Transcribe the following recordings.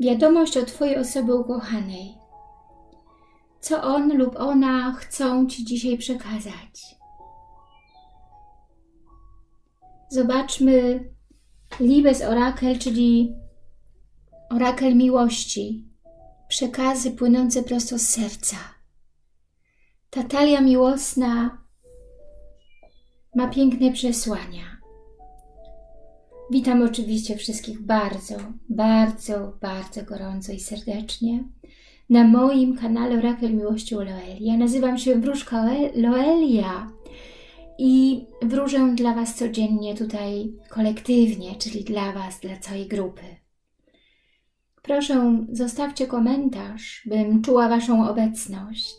wiadomość od Twojej osoby ukochanej. Co on lub ona chcą Ci dzisiaj przekazać. Zobaczmy Liebes Orakel, czyli orakel miłości, przekazy płynące prosto z serca. Ta talia miłosna ma piękne przesłania. Witam oczywiście wszystkich bardzo, bardzo, bardzo gorąco i serdecznie na moim kanale Orakel Miłości u Loelia. Nazywam się Wróżka Loelia i wróżę dla Was codziennie tutaj kolektywnie, czyli dla Was, dla całej grupy. Proszę, zostawcie komentarz, bym czuła Waszą obecność.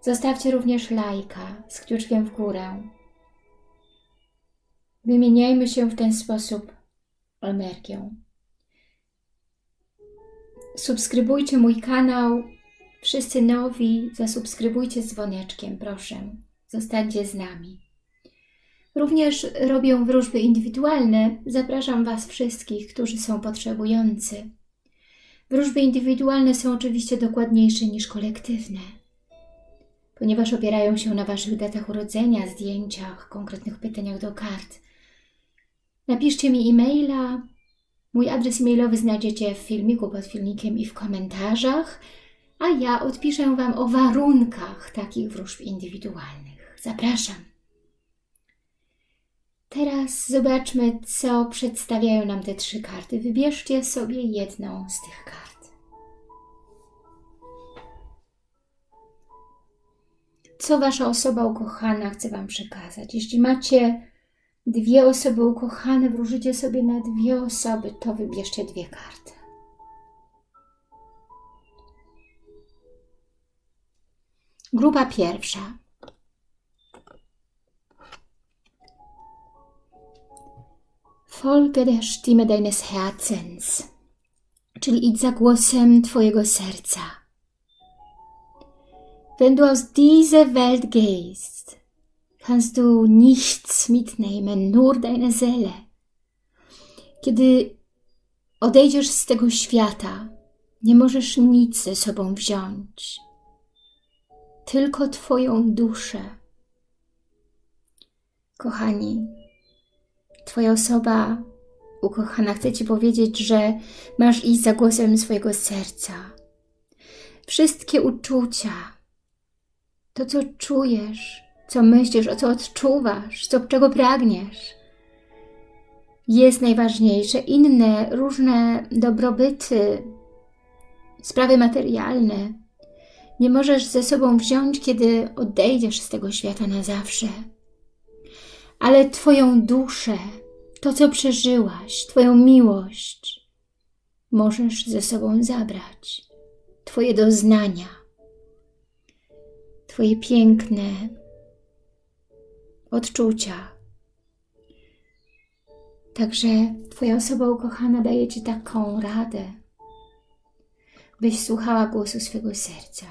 Zostawcie również lajka z kciuczkiem w górę. Wymieniajmy się w ten sposób energią. Subskrybujcie mój kanał. Wszyscy nowi, zasubskrybujcie z dzwoneczkiem, proszę. Zostańcie z nami. Również robię wróżby indywidualne. Zapraszam Was wszystkich, którzy są potrzebujący. Wróżby indywidualne są oczywiście dokładniejsze niż kolektywne, ponieważ opierają się na Waszych datach urodzenia, zdjęciach, konkretnych pytaniach do kart. Napiszcie mi e-maila. Mój adres e-mailowy znajdziecie w filmiku pod filmikiem i w komentarzach, a ja odpiszę Wam o warunkach takich wróżb indywidualnych. Zapraszam. Teraz zobaczmy, co przedstawiają nam te trzy karty. Wybierzcie sobie jedną z tych kart. Co Wasza osoba ukochana chce Wam przekazać? Jeśli macie dwie osoby ukochane, wróżycie sobie na dwie osoby, to wybierzcie dwie karty. Grupa pierwsza. Folge der Stimme deines Herzens, czyli idź za głosem Twojego serca. Wenn du aus dieser Welt gehst, kannst du nichts mitnehmen, nur deine Seele. Kiedy odejdziesz z tego świata, nie możesz nic ze sobą wziąć, tylko Twoją duszę. Kochani, Twoja osoba ukochana chce Ci powiedzieć, że masz iść za głosem swojego serca. Wszystkie uczucia, to co czujesz, co myślisz, o co odczuwasz, co, czego pragniesz, jest najważniejsze. Inne, różne dobrobyty, sprawy materialne nie możesz ze sobą wziąć, kiedy odejdziesz z tego świata na zawsze ale Twoją duszę, to co przeżyłaś, Twoją miłość możesz ze sobą zabrać. Twoje doznania, Twoje piękne odczucia. Także Twoja osoba ukochana daje Ci taką radę, byś słuchała głosu swego serca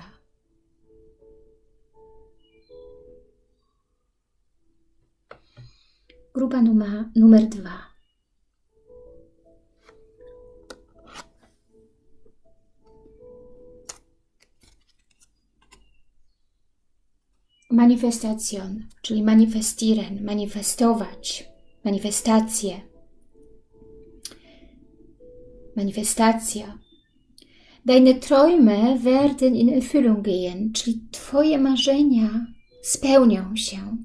Grupa numer, numer dwa. Manifestacjon, czyli manifestieren, manifestować, manifestacje. Manifestacja. Deine Träume werden in Erfüllung gehen, czyli Twoje marzenia spełnią się.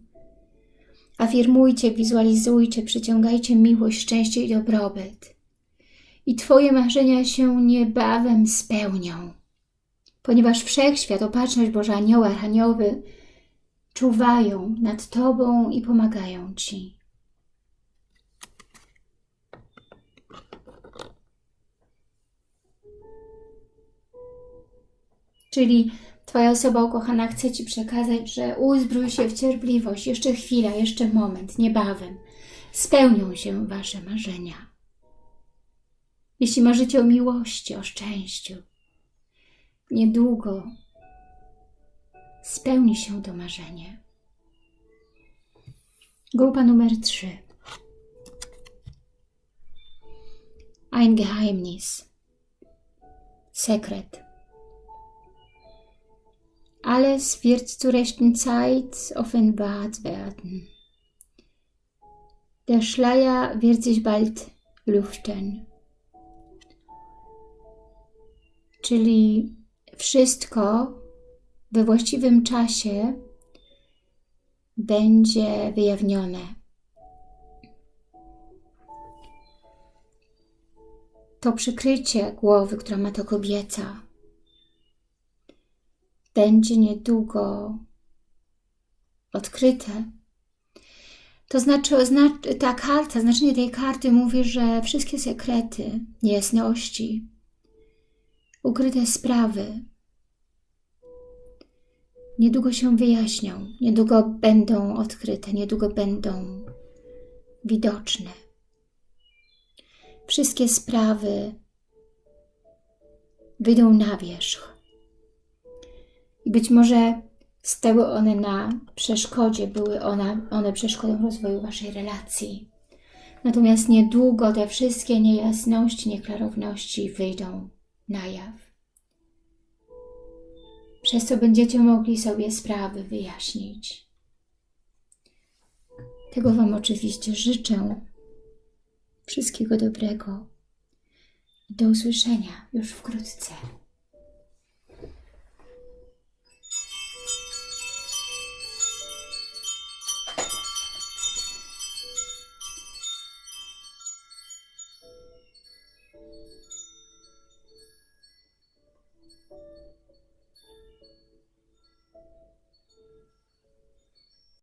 Afirmujcie, wizualizujcie, przyciągajcie miłość, szczęście i dobrobyt. I Twoje marzenia się niebawem spełnią, ponieważ Wszechświat, Opatrzność Boża, Anioły, Archanioły czuwają nad Tobą i pomagają Ci. Czyli Twoja osoba ukochana chce Ci przekazać, że uzbrój się w cierpliwość, jeszcze chwila, jeszcze moment, niebawem. Spełnią się Wasze marzenia. Jeśli marzycie o miłości, o szczęściu, niedługo spełni się to marzenie. Grupa numer 3. ein Geheimnis. Sekret. Alles wird zur rechten Zeit offenbart werden. Der Schleier wird sich bald lüften. Czyli wszystko we właściwym czasie będzie wyjawnione. To przykrycie głowy, która ma to kobieca, będzie niedługo odkryte. To znaczy, ta karta, znaczenie tej karty mówi, że wszystkie sekrety, niejasności, ukryte sprawy niedługo się wyjaśnią, niedługo będą odkryte, niedługo będą widoczne. Wszystkie sprawy wyjdą na wierzch. I być może stały one na przeszkodzie, były one, one przeszkodą rozwoju Waszej relacji. Natomiast niedługo te wszystkie niejasności, nieklarowności wyjdą na jaw. Przez co będziecie mogli sobie sprawy wyjaśnić. Tego Wam oczywiście życzę. Wszystkiego dobrego. Do usłyszenia już wkrótce.